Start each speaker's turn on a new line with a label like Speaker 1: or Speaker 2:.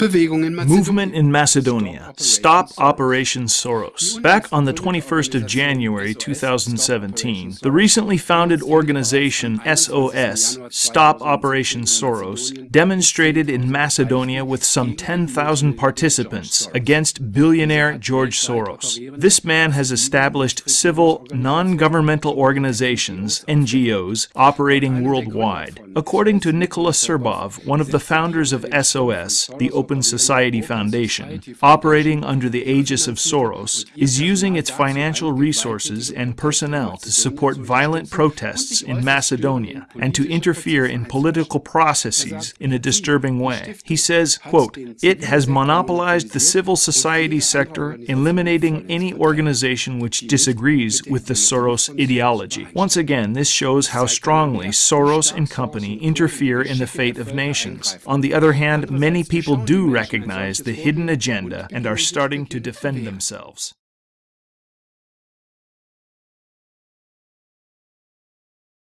Speaker 1: Bewegung in
Speaker 2: Movement in Macedonia. Stop Operation Soros. Back on the 21st of January 2017, the recently founded organization SOS, Stop Operation Soros, demonstrated in Macedonia with some 10,000 participants against billionaire George Soros. This man has established civil, non-governmental organizations, NGOs, operating worldwide. According to Nikola Srbov, one of the founders of SOS, the Open Society Foundation, operating under the aegis of Soros, is using its financial resources and personnel to support violent protests in Macedonia and to interfere in political processes in a disturbing way. He says, quote, It has monopolized the civil society sector, eliminating any organization which disagrees with the Soros ideology. Once again, this shows how strongly Soros and company interfere in the fate of nations. On the other hand, many people do recognize the hidden agenda and are starting to defend themselves.